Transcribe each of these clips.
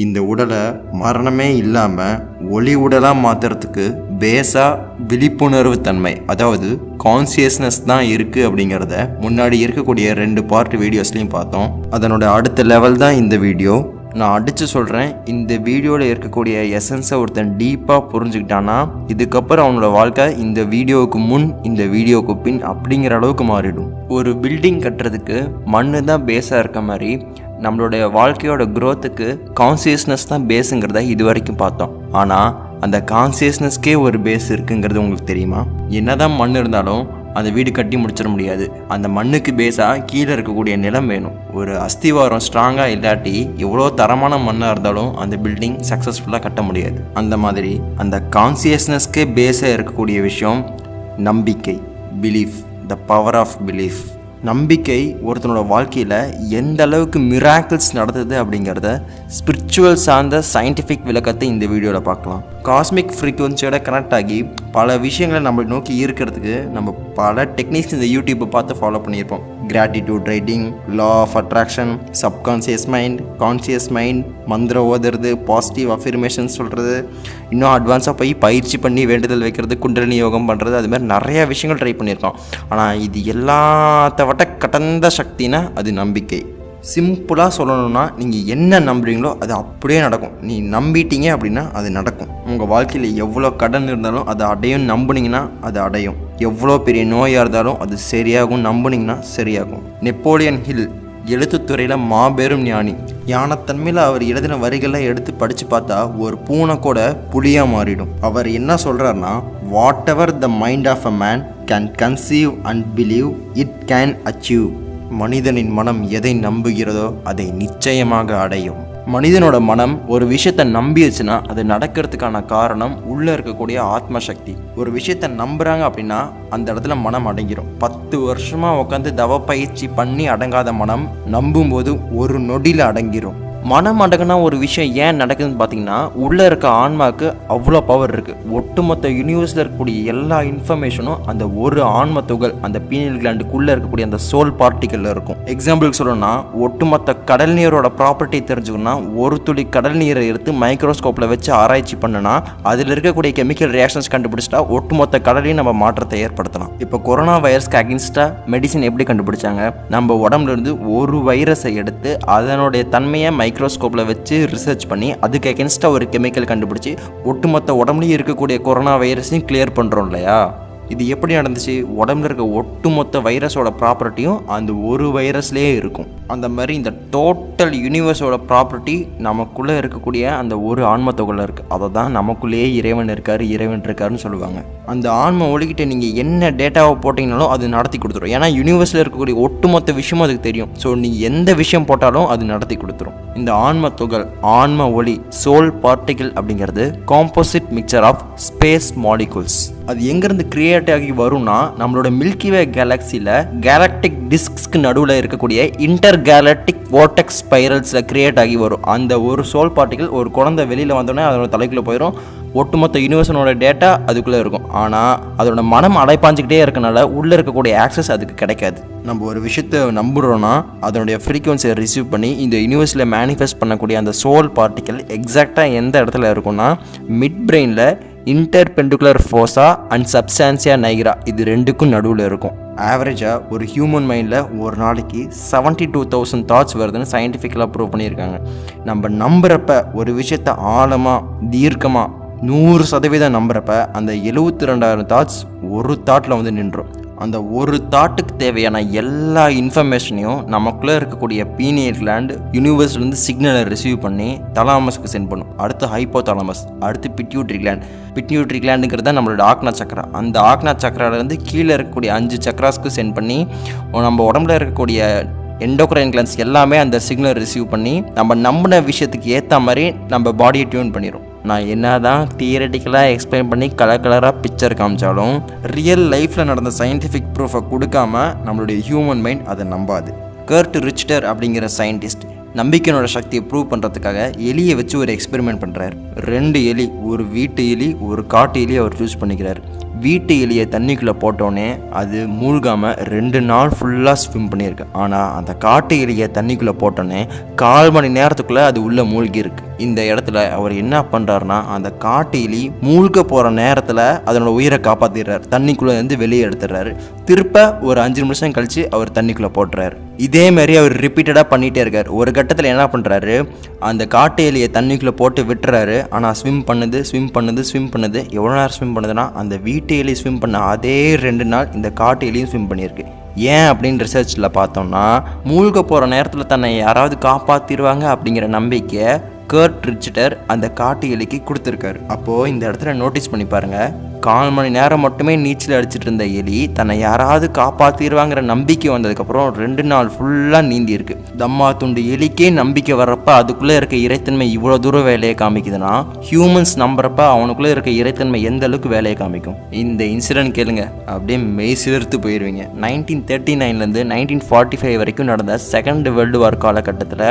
இந்த உடலை மரணமே இல்லாமல் ஒளி உடலாக மாற்றுறதுக்கு பேஸாக விழிப்புணர்வு தன்மை அதாவது கான்சியஸ்னஸ் தான் இருக்குது அப்படிங்கிறத முன்னாடி இருக்கக்கூடிய ரெண்டு பார்ட் வீடியோஸ்லையும் பார்த்தோம். அதனோட அடுத்த லெவல் தான் இந்த வீடியோ நான் அடித்து சொல்கிறேன் இந்த வீடியோவில் இருக்கக்கூடிய எசன்ஸை ஒருத்தன் டீப்பாக புரிஞ்சுக்கிட்டான்னா இதுக்கப்புறம் அவனோட வாழ்க்கை இந்த வீடியோவுக்கு முன் இந்த வீடியோவுக்கு பின் அப்படிங்கிற அளவுக்கு மாறிடும். ஒரு பில்டிங் கட்டுறதுக்கு மண்ணு தான் பேஸாக இருக்க மாதிரி நம்மளுடைய வாழ்க்கையோட க்ரோத்துக்கு கான்சியஸ்னஸ் தான் பேஸுங்கிறத இது வரைக்கும் பார்த்தோம். ஆனால் அந்த கான்சியஸ்னஸ்க்கே ஒரு பேஸ் இருக்குங்கிறது உங்களுக்கு தெரியுமா? என்னதான் மண் இருந்தாலும் அந்த வீடு கட்டி முடிச்சிட முடியாது. அந்த மண்ணுக்கு பேஸாக கீழே இருக்கக்கூடிய நிலம் வேணும். ஒரு அஸ்திவாரம் ஸ்ட்ராங்காக இல்லாட்டி எவ்வளோ தரமான மண்ணாக இருந்தாலும் அந்த பில்டிங் சக்ஸஸ்ஃபுல்லாக கட்ட முடியாது. அந்த மாதிரி அந்த கான்சியஸ்னஸ்க்கே பேஸாக இருக்கக்கூடிய விஷயம் நம்பிக்கை belief the power of belief நம்பிக்கை ஒருத்தனோட வாழ்க்கையில் எந்த அளவுக்கு மிராக்கிள்ஸ் நடந்தது அப்படிங்கிறத ஸ்பிரிச்சுவல் சார்ந்த சயின்டிஃபிக் விளக்கத்தை இந்த வீடியோவில் பார்க்கலாம். காஸ்மிக் ஃப்ரீக்குவன்சியோட கனெக்ட் ஆகி பல விஷயங்களை நம்மளை நோக்கி ஈர்க்கிறதுக்கு நம்ம பல டெக்னிக்ஸ் இந்த யூடியூப்பை பார்த்து ஃபாலோ பண்ணியிருப்போம். Gratitude writing law of attraction subconscious mind conscious mind மந்திரம் ஓதுறது பாசிட்டிவ் அஃபிர்மேஷன் சொல்கிறது இன்னும் அட்வான்ஸாக போய் பயிற்சி பண்ணி வேண்டுதல் வைக்கிறது குண்டலினி யோகம் பண்ணுறது அது மாதிரி நிறைய விஷயங்கள் ட்ரை பண்ணியிருக்கோம். ஆனால் இது எல்லாத்த விட கடந்த சக்தினா அது நம்பிக்கை. சிம்பிளாக சொல்லணும்னா நீங்கள் என்ன நம்புறீங்களோ அது அப்படியே நடக்கும். நீ நம்பிட்டீங்க அப்படின்னா அது நடக்கும். உங்கள் வாழ்க்கையில் எவ்வளோ கடன் இருந்தாலும் அதை அடையும் நம்புனீங்கன்னா அது அடையும். எவ்வளோ பெரிய நோயாக இருந்தாலும் அது சரியாகும் நம்புனீங்கன்னா சரியாகும். நெப்போலியன் ஹில் எழுத்துத்துறையில் மாபெரும் ஞானி. ஞானத்தன்மையில் அவர் எழுதின வரிகளை எடுத்து படித்து பார்த்தா ஒரு பூனை கூட புலியாக மாறிடும். அவர் என்ன சொல்கிறாருன்னா whatever the mind of a man can conceive and believe it can achieve மனிதனின் மனம் எதை நம்புகிறதோ அதை நிச்சயமாக அடையும். மனிதனோட மனம் ஒரு விஷயத்தை நம்பிடுச்சுன்னா அது நடக்கிறதுக்கான காரணம் உள்ளே இருக்கக்கூடிய ஆத்ம சக்தி ஒரு விஷயத்தை நம்புகிறாங்க அப்படின்னா அந்த இடத்துல மனம் அடங்கிரும். பத்து வருஷமாக உட்காந்து தவ பயிற்சி பண்ணி அடங்காத மனம் நம்பும்போது ஒரு நொடியில் அடங்கிரும். மனம் ஒரு விஷயம் ஏன் நடக்குதுன்னு பார்த்தீங்கன்னா உள்ளே இருக்க ஆன்மாவுக்கு அவ்வளோ பவர் இருக்குது ஒட்டுமொத்த யூனிவர்ஸில் இருக்கக்கூடிய எல்லா இன்ஃபர்மேஷனும் அந்த ஒரு ஆன்ம துகள் அந்த பீனியல் கிளாண்டுக்குள்ளே இருக்கக்கூடிய அந்த சோல் பார்ட்டிக்கலில் இருக்கும். எக்ஸாம்பிளுக்கு சொல்லணும்னா ஒட்டுமொத்த கடல் நீரோட ப்ராப்பர்ட்டி தெரிஞ்சுக்கணும்னா ஒரு துளி கடல் நீரை எடுத்து மைக்ரோஸ்கோப்பில் வச்சு ஆராய்ச்சி பண்ணுனா அதில் இருக்கக்கூடிய கெமிக்கல் ரியாக்ஷன்ஸ் கண்டுபிடிச்சிட்டா ஒட்டுமொத்த கடலையும் நம்ம மாற்றத்தை ஏற்படுத்தலாம். இப்போ கொரோனா வைரஸ்க்கு அகேன்ஸ்டாக மெடிசின் எப்படி கண்டுபிடிச்சாங்க? நம்ம உடம்புல இருந்து ஒரு வைரஸை எடுத்து அதனுடைய தன்மையை மைக்ரோஸ்கோப்பில் வச்சு ரிசர்ச் பண்ணி அதுக்கு அகேன்ஸ்டாக ஒரு கெமிக்கல் கண்டுபிடிச்சி ஒட்டுமொத்த உடம்புலையும் இருக்கக்கூடிய கொரோனா வைரஸையும் கிளியர் பண்ணுறோம் இல்லையா? இது எப்படி நடந்துச்சு? உடம்புல இருக்க ஒட்டுமொத்த வைரஸோட ப்ராப்பர்ட்டியும் அந்த ஒரு வைரஸ்லேயே இருக்கும். அந்த மாதிரி இந்த டோட்டல் யூனிவர்ஸோட ப்ராப்பர்ட்டி நமக்குள்ளே இருக்கக்கூடிய அந்த ஒரு ஆன்ம இருக்குது அதை தான் நமக்குள்ளேயே இறைவன் இருக்கார் இறைவன் இருக்காருன்னு சொல்லுவாங்க. அந்த ஆன்ம ஒழிக்கிட்ட நீங்கள் என்ன டேட்டாவை போட்டிங்கனாலும் அது நடத்தி கொடுத்துரும். ஏன்னா யூனிவர்ஸில் இருக்கக்கூடிய ஒட்டுமொத்த விஷயமும் அதுக்கு தெரியும். ஸோ நீங்கள் எந்த விஷயம் போட்டாலும் அது நடத்தி கொடுத்துரும். இந்த ஆன்ம துகள் ஆன்ம ஒளி சோல் பார்ட்டிகிள் அப்படிங்கிறது composite mixture of space molecules அது எங்கேருந்து கிரியேட் ஆகி வரும்னா நம்மளோட மில்கிவே கேலக்ஸியில் கேலக்டிக் டிஸ்க்ஸ்க்கு நடுவில் இருக்கக்கூடிய இன்டர் கேலக்டிக் ஓட்டெக்ஸ் ஸ்பைரல்ஸில் கிரியேட் ஆகி வரும். அந்த ஒரு சோல் பார்ட்டிகள் ஒரு குழந்தை வெளியில் வந்தோடனே அதோட தலைக்குள்ளே போயிடும் ஒட்டுமொத்த யூனிவர்ஸனோட டேட்டா அதுக்குள்ளே இருக்கும். ஆனால் அதோட மனம் அடைப்பாஞ்சிக்கிட்டே இருக்கனால உள்ளே இருக்கக்கூடிய ஆக்சஸ் அதுக்கு கிடைக்காது. நம்ம ஒரு விஷயத்தை நம்புகிறோன்னா அதனுடைய ஃப்ரீக்குவன்சியை ரிசீவ் பண்ணி இந்த யூனிவர்ஸில் மேனிஃபெஸ்ட் பண்ணக்கூடிய அந்த சோல் பார்ட்டிக்கல் எக்ஸாக்டாக எந்த இடத்துல இருக்குன்னா மிட் பிரெயினில் interpeduncular fossa and substantia nigra இது ரெண்டுக்கும் நடுவில் இருக்கும். ஆவரேஜாக ஒரு ஹியூமன் மைண்டில் ஒரு நாளைக்கு செவன்ட்டி டூ தௌசண்ட் தாட்ஸ் வருதுன்னு சயின்டிஃபிக்கலாக ப்ரூவ் பண்ணியிருக்காங்க. நம்ம நம்புகிறப்ப ஒரு விஷயத்தை ஆழமாக தீர்க்கமாக நூறு சதவீதம் நம்புகிறப்ப அந்த எழுபத்தி ரெண்டாயிரம் தாட்ஸ் ஒரு தாட்டில் வந்து நின்றோம். அந்த ஒரு தாட்டுக்கு தேவையான எல்லா இன்ஃபர்மேஷனையும் நமக்குள்ளே இருக்கக்கூடிய பீனியர் கிளாண்டு யூனிவர்ஸ்லேருந்து சிக்னலை ரிசீவ் பண்ணி தலாமஸ்க்கு சென்ட் பண்ணும். அடுத்து ஹைப்போ தலாமஸ் அடுத்து பிட்யூட்ரி கிளாண்ட் பிட்யூட்ரி கிளாண்டுங்கிறது தான் நம்மளோட ஆக்னா சக்கரா அந்த ஆக்னா சக்கராலேருந்து கீழே இருக்கக்கூடிய அஞ்சு சக்கராஸ்க்கு சென்ட் பண்ணி நம்ம உடம்புல இருக்கக்கூடிய எண்டோக்ரைன் கிளான்ஸ் எல்லாமே அந்த சிக்னல் ரிசீவ் பண்ணி நம்ம நம்பின விஷயத்துக்கு ஏற்ற மாதிரி நம்ம பாடியை டியூன் பண்ணிடும் நான் என்ன தான் தியரட்டிக்கலாக எக்ஸ்பிளைன் பண்ணி கலர் கலராக பிக்சர் காமிச்சாலும் ரியல் லைஃப்பில் நடந்த சயின்டிஃபிக் ப்ரூஃபை கொடுக்காம நம்மளுடைய ஹியூமன் மைண்ட் அதை நம்பாது. கர்ட் ரிச்டர் அப்படிங்கிற சயின்டிஸ்ட் நம்பிக்கையோட சக்தியை ப்ரூவ் பண்ணுறதுக்காக எலியை வச்சு ஒரு எக்ஸ்பெரிமெண்ட் பண்ணுறாரு ரெண்டு எலி ஒரு வீட்டு எலி ஒரு காட்டு எலி அவர் சூஸ் பண்ணிக்கிறார். வீட்டு எலியை தண்ணிக்குள்ளே போட்டோன்னே அது மூழ்காமல் ரெண்டு நாள் ஃபுல்லாக ஸ்விம் பண்ணியிருக்கு. ஆனால் அந்த காட்டு எலியை தண்ணிக்குள்ளே போட்டோன்னே கால் மணி நேரத்துக்குள்ளே அது உள்ளே மூழ்கி இருக்குது இந்த இடத்துல அவர் என்ன பண்ணுறாருனா அந்த காட்டு எலி மூழ்க போகிற நேரத்தில் அதனோட உயிரை காப்பாற்றிடுறாரு தண்ணிக்குள்ளே இருந்து வெளியே எடுத்துடுறாரு. திருப்ப ஒரு அஞ்சு நிமிஷம் கழித்து அவர் தண்ணிக்குள்ளே போட்டுறாரு. இதே மாதிரி அவர் ரிப்பீட்டடாக பண்ணிகிட்டே இருக்கார். ஒரு கட்டத்தில் என்ன பண்ணுறாரு அந்த காட்டு எலியை தண்ணிக்குள்ளே போட்டு விட்டுறாரு. ஆனால் ஸ்விம் பண்ணுது ஸ்விம் பண்ணுது ஸ்விம் பண்ணுது. எவ்வளோ நேரம் ஸ்விம் பண்ணுதுன்னா அந்த வீட்டு ஸ்விம் பண்ண அதே ரெண்டு நாள் இந்த காட்டு ஸ்விம் பண்ணியிருக்கு. ஏன் அப்படின்னு ரிசர்ச்சில் பார்த்தோம்னா மூழ்க போகிற நேரத்தில் தன்னை யாராவது காப்பாற்றிடுவாங்க அப்படிங்கிற நம்பிக்கை கர்ட் ரிச்சிட்டர் அந்த காட்டு எலிக்கு கொடுத்துருக்காரு. அப்போது இந்த இடத்துல நோட்டீஸ் பண்ணி பாருங்கள் கால் மணி நேரம் மட்டுமே நீச்சல் அடிச்சிட்டு இருந்த எலி தன்னை யாராவது காப்பாற்றிடுவாங்கிற நம்பிக்கை வந்ததுக்கப்புறம் ரெண்டு நாள் ஃபுல்லாக நீந்தி இருக்கு தம்மா துண்டு எலிக்கே நம்பிக்கை வர்றப்ப அதுக்குள்ளே இருக்க இறைத்தன்மை இவ்வளோ தூரம் வேலையை காமிக்குதுன்னா ஹியூமன்ஸ் நம்புறப்ப அவனுக்குள்ளே இருக்க இறைத்தன்மை எந்த அளவுக்கு வேலையை காமிக்கும்? இந்த இன்சிடென்ட் கேளுங்க. அப்படியே மெய் சிலிர்த்து போயிடுவீங்க நைன்டீன் தேர்ட்டி நைன்லேருந்து நைன்டீன் ஃபார்ட்டி ஃபைவ் வரைக்கும் நடந்த செகண்ட் வேர்ல்டு வார் காலகட்டத்தில்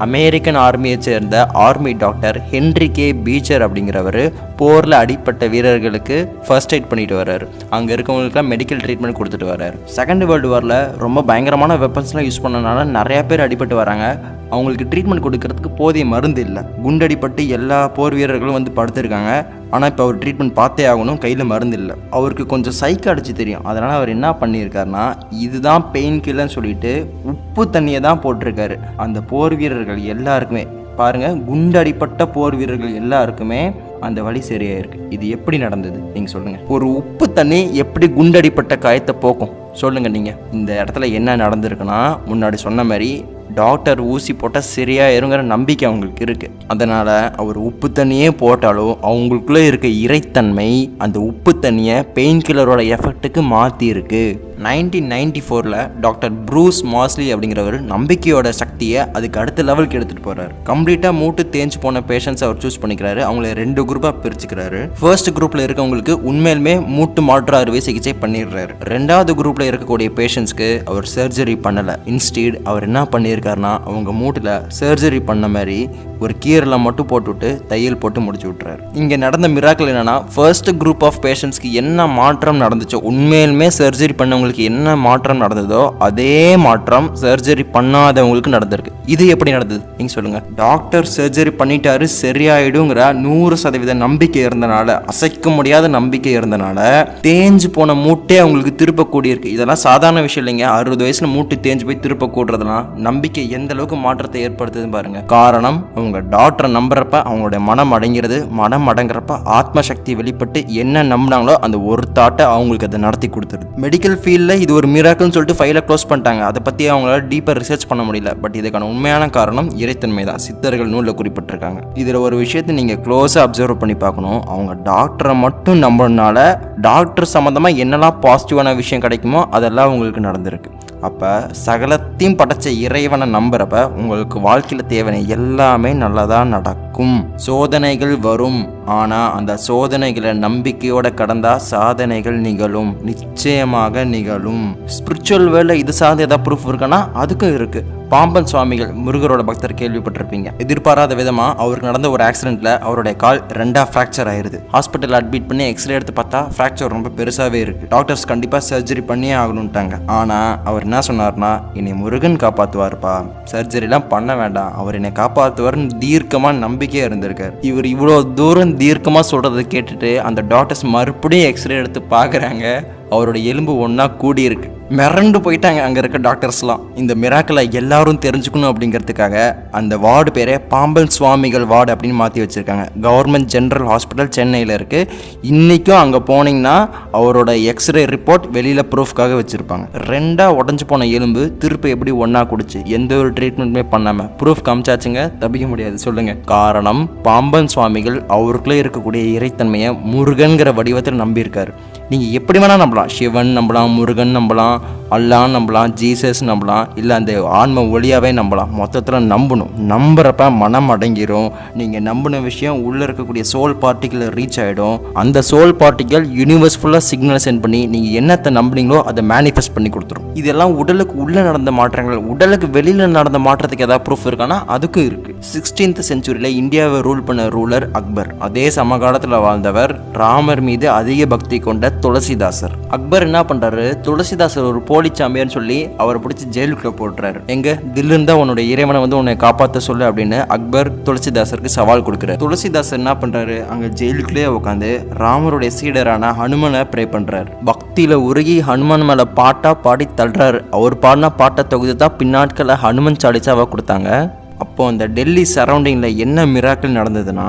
அமெரிக்கன் ஆர்மியை சேர்ந்த army doctor Henry K Beecher அப்படிங்கிறவர் போரில் அடிப்பட்ட வீரர்களுக்கு ஃபர்ஸ்ட் எய்ட் பண்ணிட்டு வர்றாரு. அங்கே இருக்கவங்களுக்குலாம் மெடிக்கல் ட்ரீட்மெண்ட் கொடுத்துட்டு வர்றாரு. செகண்ட் வேர்ல்டு வாரில் ரொம்ப பயங்கரமான வெப்பன்ஸ்லாம் யூஸ் பண்ணனால நிறையா பேர் அடிபட்டு வராங்க. அவங்களுக்கு ட்ரீட்மெண்ட் கொடுக்கறதுக்கு போதிய மருந்து இல்லை. குண்டடிப்பட்டு எல்லா போர் வீரர்களும் வந்து படுத்திருக்காங்க. ஆனால் இப்போ அவர் ட்ரீட்மெண்ட் பார்த்தே ஆகணும். கையில் மருந்து இல்லை. அவருக்கு கொஞ்சம் சைக்கு அடிச்சு தெரியும். அதனால் அவர் என்ன பண்ணியிருக்காருனா இதுதான் பெயின் கில்லர்னு சொல்லிட்டு உப்பு தண்ணியை தான் போட்டிருக்காரு. அந்த போர் வீரர்கள் எல்லாருக்குமே. பாருங்க குண்டடிப்பட்ட போர் வீரர்கள் எல்லாருக்குமே அந்த வழி சரியாயிருக்கு இது எப்படி நடந்தது? நீங்க சொல்லுங்க. ஒரு உப்பு தண்ணி எப்படி குண்டடிப்பட்ட காயத்தை போக்கும்? சொல்லுங்க நீங்க. இந்த இடத்துல என்ன நடந்திருக்குன்னா முன்னாடி சொன்ன மாதிரி டாக்டர் ஊசி போட்டால் சரியாயிருங்கிற நம்பிக்கை அவங்களுக்கு இருக்கு. அதனால அவர் உப்பு தண்ணியே போட்டாலும் அவங்களுக்குள்ளே இருக்க இறைத்தன்மை அந்த உப்பு தண்ணியை பெயின் கில்லரோட எஃபெக்ட்டுக்கு மாற்றி இருக்கு நைன்டீன் நைன்டி ஃபோரில் டாக்டர் ப்ரூஸ் மாஸ்லி அப்படிங்கிறவர் நம்பிக்கையோட சக்தியை அதுக்கு அடுத்த லெவலுக்கு எடுத்துகிட்டு போகிறார் கம்ப்ளீட்டாக மூட்டு தேஞ்சு போன பேஷண்ட்ஸ் அவர் சூஸ் பண்ணிக்கிறாரு. அவங்கள ரெண்டு குரூப்பாக பிரிச்சுக்கிறாரு. ஃபர்ஸ்ட் குரூப்பில் இருக்கவங்களுக்கு உண்மையிலுமே மூட்டு மாற்று அறுவை சிகிச்சை பண்ணிடுறாரு. ரெண்டாவது குரூப்பில் இருக்கக்கூடிய பேஷண்ட்ஸ்க்கு அவர் சர்ஜரி பண்ணலை. இன்ஸ்டீட் அவர் என்ன பண்ணியிருக்காருன்னா அவங்க மூட்டில் சர்ஜரி பண்ண மாதிரி ஒரு கீரலை மட்டும் போட்டுவிட்டு தையல் போட்டு முடிச்சு விட்றாரு இங்கே நடந்த மிராக்கள் என்னென்னா ஃபர்ஸ்ட் குரூப் ஆஃப் பேஷண்ட்ஸ்க்கு என்ன மாற்றம் நடந்துச்சோ உண்மையிலுமே சர்ஜரி பண்ணவங்க பண்ணவங்களுக்கு என்ன மாற்றம் நடந்ததோ அதே மாற்றம் சர்ஜரி பண்ணாதவங்களுக்கு நடந்திருக்கு. இது எப்படி நடந்தது? நீங்க சொல்லுங்க. டாக்டர் சர்ஜரி பண்ணிட்டாரு சரியாயிடுங்கிற நூறு சதவீத நம்பிக்கை இருந்தனால அசைக்க முடியாத நம்பிக்கை இருந்தனால தேஞ்சு போன மூட்டே அவங்களுக்கு திருப்ப கூடியிருக்கு. இதெல்லாம் சாதாரண விஷயம் இல்லைங்க. அறுபது வயசுல மூட்டு தேஞ்சு போய் திருப்ப கூடுறதுலாம் நம்பிக்கை எந்த அளவுக்கு மாற்றத்தை ஏற்படுத்துதுன்னு பாருங்க. காரணம் அவங்க டாக்டரை நம்புறப்ப அவங்களுடைய மனம் அடங்கிறது மனம் அடங்குறப்ப ஆத்ம சக்தி வெளிப்பட்டு என்ன நம்பினாங்களோ அந்த ஒரு தாட்டை அவங்களுக்கு அதை நடத்தி கொடுத்துருது. மெடிக்கல் இல்லை இது ஒரு மிராக்கல்னு சொல்லிட்டு ஃபைலை க்ளோஸ் பண்ணிட்டாங்க. அதை பற்றி அவங்களால டீப்பாக ரிசர்ச் பண்ண முடியல. பட் இதுக்கான உண்மையான காரணம் இறைத்தன்மை தான். சித்தர்கள் நூலில் குறிப்பிட்டிருக்காங்க. இதில் ஒரு விஷயத்தை நீங்கள் க்ளோஸாக அப்சர்வ் பண்ணி பார்க்கணும். அவங்க டாக்டரை மட்டும் நம்பினால டாக்டர் சம்மந்தமாக என்னெல்லாம் பாசிட்டிவான விஷயம் கிடைக்குமோ அதெல்லாம் அவங்களுக்கு நடந்திருக்கு. அப்போ சகலத்தையும் படைச்ச இறைவனை நம்புறப்ப உங்களுக்கு வாழ்க்கையில் தேவையான எல்லாமே நல்லதாக நடக்கும். சோதனைகள் வரும். ஆனால் அந்த சோதனைகளை நம்பிக்கையோட கடந்தா சாதனைகள் நிகழும். நிச்சயமாக நிகழும். ஸ்பிரிச்சுவல் வேலை இது சார்ந்து ஏதாவது ப்ரூஃப் இருக்குன்னா அதுக்கும் இருக்குது பாம்பன் சுவாமிகள் முருகரோட பக்தர் கேள்விப்பட்டிருப்பீங்க. எதிர்பாராத விதமா அவருக்கு நடந்த ஒரு ஆக்சிடென்ட்ல அவருடைய கால் ரெண்டா ஃப்ராக்சர் ஆயிருது. ஹாஸ்பிட்டல் அட்மிட் பண்ணி எக்ஸ்ரே எடுத்து பார்த்தா ஃப்ராக்சர் ரொம்ப பெருசாவே இருக்கு. டாக்டர்ஸ் கண்டிப்பா சர்ஜரி பண்ணியே ஆகணும்ட்டாங்க. ஆனா அவர் என்ன சொன்னார்னா என்னை முருகன் காப்பாத்துவாருப்பா. சர்ஜரிலாம் பண்ண வேண்டாம். அவர் என்னை காப்பாத்துவார்னு தீர்க்கமா நம்பிக்கையா இருந்திருக்காரு. இவர் இவ்வளோ தூரம் தீர்க்கமா சொல்றதை கேட்டுட்டு அந்த டாக்டர்ஸ் மறுபடியும் எக்ஸ்ரே எடுத்து பார்க்குறாங்க. அவரோட எலும்பு ஒன்றா கூடியிருக்கு. மிரண்டு போயிட்டாங்க அங்கே இருக்க டாக்டர்ஸ்லாம் இந்த மிராக்களை எல்லாரும் தெரிஞ்சுக்கணும் அப்படிங்கிறதுக்காக அந்த வார்டு பேரே பாம்பன் சுவாமிகள் வார்டு அப்படின்னு மாற்றி வச்சுருக்காங்க. கவர்மெண்ட் ஜென்ரல் ஹாஸ்பிட்டல் சென்னையில் இருக்குது இன்றைக்கும் அங்கே போனீங்கன்னா அவரோட எக்ஸ்ரே ரிப்போர்ட் வெளியில் ப்ரூஃப்காக வச்சுருப்பாங்க. ரெண்டாக உடஞ்சி போன எலும்பு திருப்பி எப்படி ஒன்றா குடிச்சு எந்த ஒரு ட்ரீட்மெண்ட்டுமே பண்ணாமல் ப்ரூஃப் காமிச்சாச்சுங்க? தப்பிக்க முடியாது. சொல்லுங்கள் காரணம் பாம்பன் சுவாமிகள் அவருக்குள்ளே இருக்கக்கூடிய இறைத்தன்மையை முருகன்கிற வடிவத்தில் நம்பியிருக்காரு. நீங்கள் எப்படி வேணால் நம்பலாம். சிவன் நம்பலாம் முருகன் நம்பலாம் அல்லான்னு நம்பலாம் ஜீசஸ் நம்பலாம் இல்லை அந்த ஆன்ம ஒளியாகவே நம்பலாம். மொத்தத்தில் நம்பணும். நம்புறப்ப மனம் அடங்கிரும். நீங்கள் நம்பின விஷயம் உள்ளே இருக்கக்கூடிய சோல் பார்ட்டிக்கல் ரீச் ஆகிடும் அந்த சோல் பார்ட்டிக்கல் யூனிவர்ஸ் ஃபுல்லாக சிக்னல் சென்ட் பண்ணி நீங்கள் என்னத்தை நம்புனீங்களோ அதை மேனிஃபெஸ்ட் பண்ணி கொடுத்துரும். இதெல்லாம் உடலுக்கு உள்ளே நடந்த மாற்றங்கள். உடலுக்கு வெளியில் நடந்த மாற்றத்துக்கு ஏதாவது ப்ரூஃப் இருக்கானா? அதுக்கும் இருக்குது சிக்ஸ்டீன்த் செஞ்சுரியில் இந்தியாவை ரூல் பண்ண ரூலர் அக்பர். அதே சமகாலத்தில் வாழ்ந்தவர். ராமர் மீது அதிக பக்தி கொண்ட துளசிதாசர். அக்பர் என்ன பண்ணுறாரு துளசிதாசர் ஒரு போலி சொல்லி அவரை பிடிச்சி ஜெயிலுக்குள்ள போடுறாரு எங்க? தில்லுன்னு தான் உன்னுடைய இறைவனை வந்து உன்னை காப்பாற்ற சொல்லு அப்படின்னு அக்பர் துளசிதாசருக்கு சவால் கொடுக்குறாரு. துளசிதாசர் என்ன பண்றாரு? அங்க ஜெயிலுக்குள்ளேயே உட்காந்து ராமருடைய சீடரான ஹனுமனை ப்ரே பண்றாரு. பக்தியில உருகி ஹனுமன் மேல பாட்டா பாடி தள்ளுறாரு. அவர் பாடின பாட்டை தொகுதி தான் பின்னாட்களை ஹனுமன் சாலிச்சாவை கொடுத்தாங்க. அப்போ அந்த டெல்லி சரௌண்டிங்கில் என்ன மிராக்கள் நடந்ததுன்னா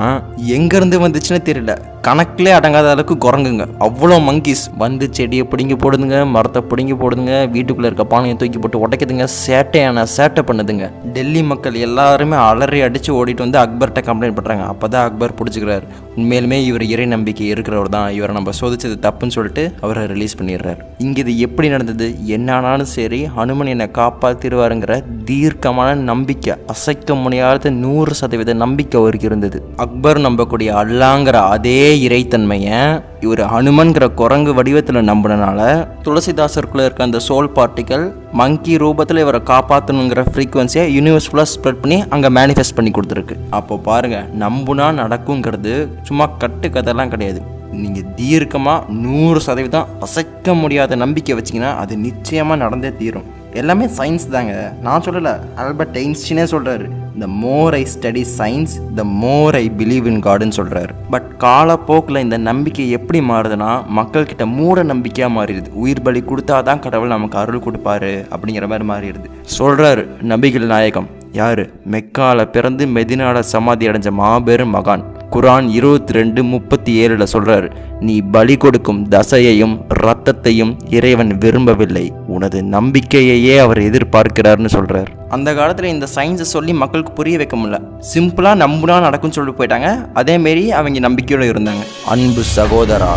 எங்கேருந்து வந்துச்சுன்னு தெரியல. கணக்கிலே அடங்காத அளவுக்கு குரங்குங்க. அவ்வளோ மங்கீஸ் வந்து செடியை பிடுங்கி போடுதுங்க மரத்தை பிடுங்கி போடுதுங்க வீட்டுக்குள்ளே இருக்க பானையை தூக்கி போட்டு உடைக்குதுங்க சேட்டையான சேட்டை பண்ணுதுங்க. டெல்லி மக்கள் எல்லாருமே அலறி அடித்து ஓடிட்டு வந்து அக்பர்கிட்ட கம்ப்ளைண்ட் பண்ணுறாங்க அப்போ தான் அக்பர் பிடிச்சிக்கிறாரு. உண்மையிலுமே இவர் இறை நம்பிக்கை இருக்கிறவர் தான். இவரை நம்ம சோதிச்சது தப்புன்னு சொல்லிட்டு அவரை ரிலீஸ் பண்ணிடுறாரு. இங்கே இது எப்படி நடந்தது? என்னானாலும் சரி ஹனுமன் என்னை காப்பாற்றிடுவாருங்கிற தீர்க்கமான நம்பிக்கை அசைக்க முடியாத நூறு சதவீத நம்பிக்கை அவருக்கு இருந்தது. அக்பர் நம்பக்கூடிய அல்லாங்கிற அதே இறைத்தன்மையை இவர் ஹனுமன்கிற குரங்கு வடிவத்தில் நம்பினால துளசிதாசருக்குள்ளே இருக்க அந்த சோல் பார்ட்டிக்கல் மங்கி ரூபத்தில் இவரை காப்பாற்றணுங்கிற ஃப்ரீக்குவன்சியை யூனிவர்ஸ் ஃபுல்லாக ஸ்ப்ரெட் பண்ணி அங்கே மேனிஃபெஸ்ட் பண்ணி கொடுத்துருக்கு. அப்போ பாருங்கள் நம்புனா நடக்குங்கிறது சும்மா கட்டு கதைலாம் கிடையாது. நீங்கள் தீர்க்கமாக நூறு சதவீதம் அசைக்க முடியாத நம்பிக்கை வச்சிங்கன்னா அது நிச்சயமாக நடந்தே தீரும். எல்லாமே சயின்ஸ் தாங்க. நான் சொல்லலை ஆல்பர்ட் ஐன்ஸ்டினே சொல்கிறாரு the more I study science the more I believe in காடுன்னு சொல்கிறாரு பட் காலப்போக்கில் இந்த நம்பிக்கை எப்படி மாறுதுன்னா மக்கள்கிட்ட மூட நம்பிக்கையாக மாறிடுது. உயிர் பலி கொடுத்தா தான் கடவுள் நமக்கு அருள் கொடுப்பாரு அப்படிங்கிற மாதிரி மாறிடுது. சொல்கிறாரு நபிகள் நாயகம். யார்? மெக்கால பிறந்து மெதினாவில் சமாதி அடைஞ்ச மாபெரும் மகான். குரான் இருபத்தி ரெண்டு முப்பத்தி ஏழில் சொல்கிறாரு நீ பலி கொடுக்கும் தசையையும் ரத்தத்தையும் இறைவன் விரும்பவில்லை. உனது நம்பிக்கையையே அவர் எதிர்பார்க்கிறார்னு சொல்கிறார் அந்த காலத்தில் இந்த சயின்ஸை சொல்லி மக்களுக்கு புரிய வைக்க முடியல. சிம்பிளாக நம்புனா நடக்கும்னு சொல்லிட்டு போயிட்டாங்க. அதேமாரி அவங்க நம்பிக்கையோடு இருந்தாங்க. அன்பு சகோதரா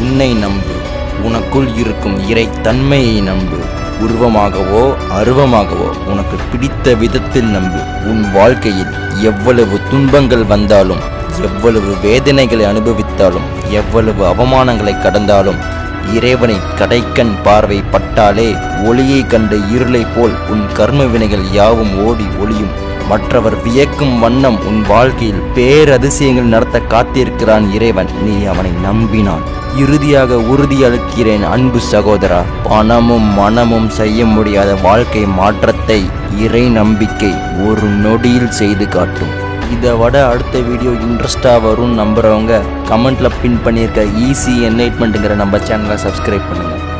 உன்னை நம்பு. உனக்குள் இருக்கும் இறை தன்மையை நம்பு. உருவமாகவோ அருவமாகவோ உனக்கு பிடித்த விதத்தில் நம்பு. உன் வாழ்க்கையில் எவ்வளவு துன்பங்கள் வந்தாலும் எவ்வளவு வேதனைகளை அனுபவித்தாலும் எவ்வளவு அவமானங்களை கடந்தாலும் இறைவனை கடைக்கண் பார்வை பட்டாலே ஒளியை கண்ட இருளைப் போல் உன் கர்ம வினைகள் யாவும் ஓடி ஒளியும். மற்றவர் வியக்கும் வண்ணம் உன் வாழ்க்கையில் பேரதிசயங்கள் நடத்த காத்திருக்கிறான் இறைவன். நீ அவனை நம்பினான். இறுதியாக உறுதியளிக்கிறேன் அன்பு சகோதரா. பணமும் மனமும் செய்ய முடியாத வாழ்க்கை மாற்றத்தை இறை நம்பிக்கை ஒரு நொடியில் செய்து காட்டும். இதை விட அடுத்த வீடியோ இன்ட்ரெஸ்டாக வரும்னு நம்புகிறவங்க கமெண்ட்டில் பின் பண்ணியிருக்க ஈஸி என்லைட்மெண்ட்டுங்கிற நம்ம சேனலை சப்ஸ்கிரைப் பண்ணுங்கள்